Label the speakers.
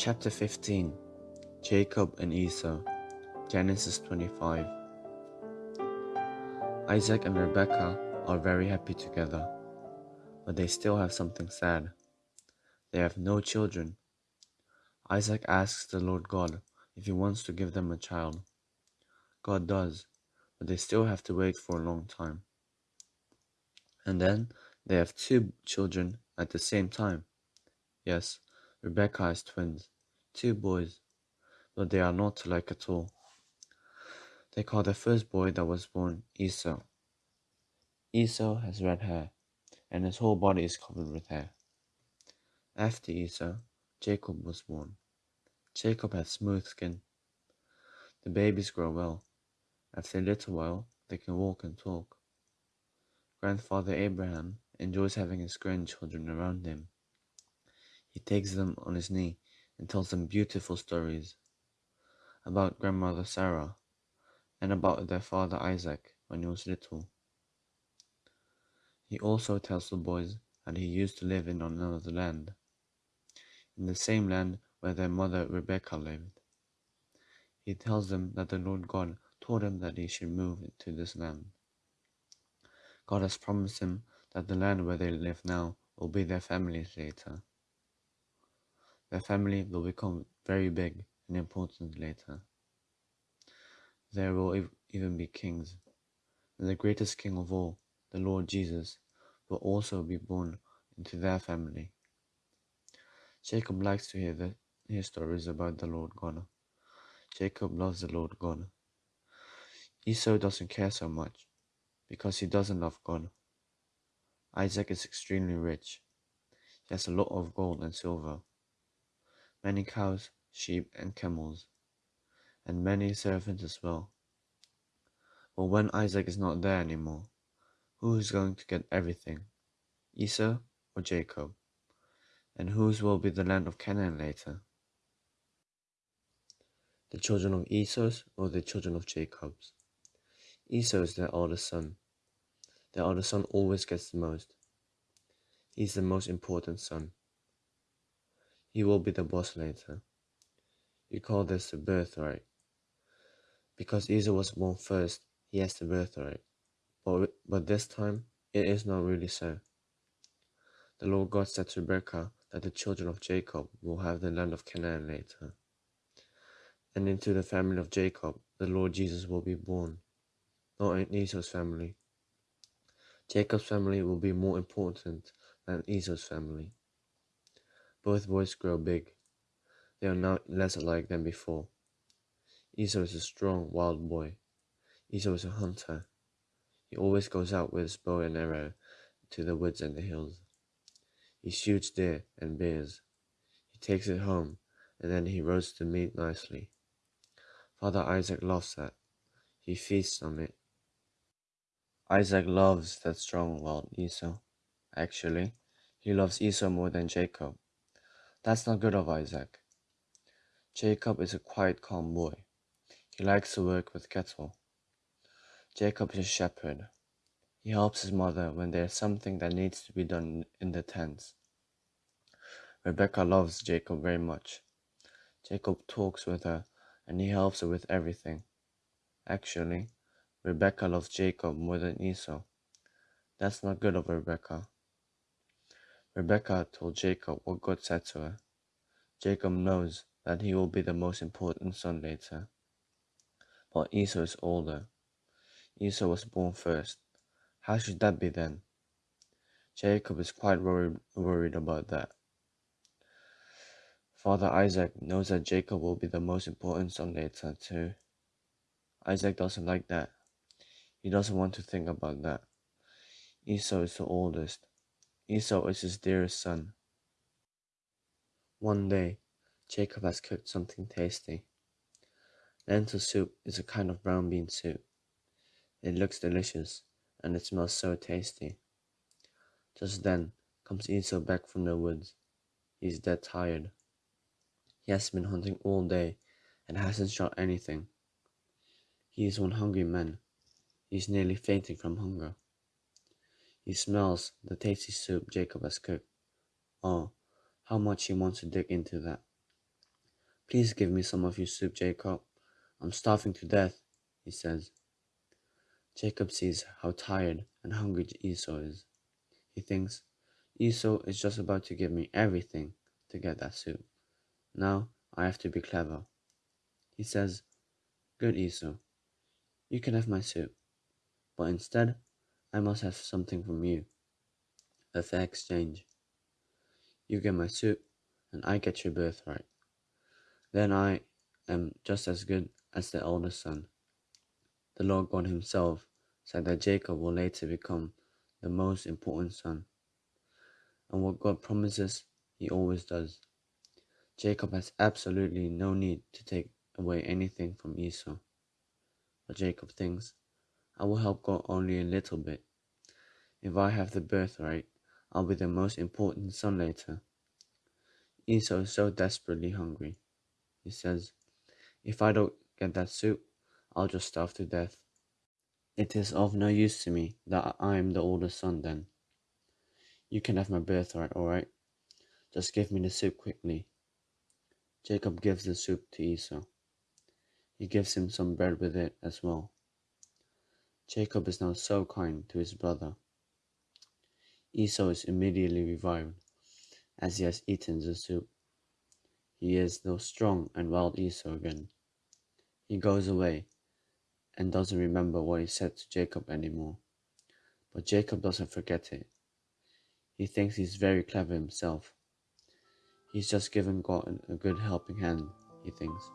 Speaker 1: Chapter 15 Jacob and Esau, Genesis 25. Isaac and Rebekah are very happy together, but they still have something sad. They have no children. Isaac asks the Lord God if he wants to give them a child. God does, but they still have to wait for a long time. And then they have two children at the same time. Yes, Rebekah has twins, two boys, but they are not alike at all. They call the first boy that was born Esau. Esau has red hair, and his whole body is covered with hair. After Esau, Jacob was born. Jacob has smooth skin. The babies grow well. After a little while, they can walk and talk. Grandfather Abraham enjoys having his grandchildren around him. He takes them on his knee and tells them beautiful stories about grandmother Sarah and about their father Isaac when he was little. He also tells the boys that he used to live in another land, in the same land where their mother Rebecca lived. He tells them that the Lord God told him that he should move to this land. God has promised him that the land where they live now will be their families later. Their family will become very big and important later. There will even be kings, and the greatest king of all, the Lord Jesus, will also be born into their family. Jacob likes to hear, the, hear stories about the Lord God. Jacob loves the Lord God. Esau doesn't care so much because he doesn't love God. Isaac is extremely rich. He has a lot of gold and silver many cows, sheep, and camels, and many servants as well. But when Isaac is not there anymore, who is going to get everything? Esau or Jacob? And whose will be the land of Canaan later? The children of Esau's or the children of Jacob's? Esau is their oldest son. Their oldest son always gets the most. He's the most important son. He will be the boss later. You call this the birthright. Because Esau was born first, he has the birthright. But, but this time, it is not really so. The Lord God said to Rebekah that the children of Jacob will have the land of Canaan later. And into the family of Jacob, the Lord Jesus will be born, not in Esau's family. Jacob's family will be more important than Esau's family. Both boys grow big. They are now less alike than before. Esau is a strong, wild boy. Esau is a hunter. He always goes out with his bow and arrow to the woods and the hills. He shoots deer and bears. He takes it home, and then he roasts the meat nicely. Father Isaac loves that. He feasts on it. Isaac loves that strong, wild Esau. Actually, he loves Esau more than Jacob. That's not good of Isaac. Jacob is a quiet, calm boy. He likes to work with cattle. Jacob is a shepherd. He helps his mother when there's something that needs to be done in the tents. Rebecca loves Jacob very much. Jacob talks with her and he helps her with everything. Actually, Rebecca loves Jacob more than Esau. That's not good of Rebekah. Rebekah told Jacob what God said to her. Jacob knows that he will be the most important son later. But Esau is older. Esau was born first. How should that be then? Jacob is quite worried, worried about that. Father Isaac knows that Jacob will be the most important son later too. Isaac doesn't like that. He doesn't want to think about that. Esau is the oldest. Esau is his dearest son. One day, Jacob has cooked something tasty. Lentil soup is a kind of brown bean soup. It looks delicious and it smells so tasty. Just then comes Esau back from the woods. He is dead tired. He has been hunting all day and hasn't shot anything. He is one hungry man. He is nearly fainting from hunger. He smells the tasty soup Jacob has cooked. Oh, how much he wants to dig into that. Please give me some of your soup, Jacob. I'm starving to death, he says. Jacob sees how tired and hungry Esau is. He thinks, Esau is just about to give me everything to get that soup. Now I have to be clever. He says, Good Esau, you can have my soup, but instead I must have something from you. A fair exchange. You get my soup, and I get your birthright. Then I am just as good as the eldest son. The Lord God Himself said that Jacob will later become the most important son. And what God promises, He always does. Jacob has absolutely no need to take away anything from Esau. But Jacob thinks, I will help God only a little bit. If I have the birthright, I'll be the most important son later. Esau is so desperately hungry. He says, If I don't get that soup, I'll just starve to death. It is of no use to me that I am the oldest son then. You can have my birthright, all right? Just give me the soup quickly. Jacob gives the soup to Esau. He gives him some bread with it as well. Jacob is now so kind to his brother. Esau is immediately revived as he has eaten the soup. He is the strong and wild Esau again. He goes away and doesn't remember what he said to Jacob anymore. But Jacob doesn't forget it. He thinks he's very clever himself. He's just given God a good helping hand, he thinks.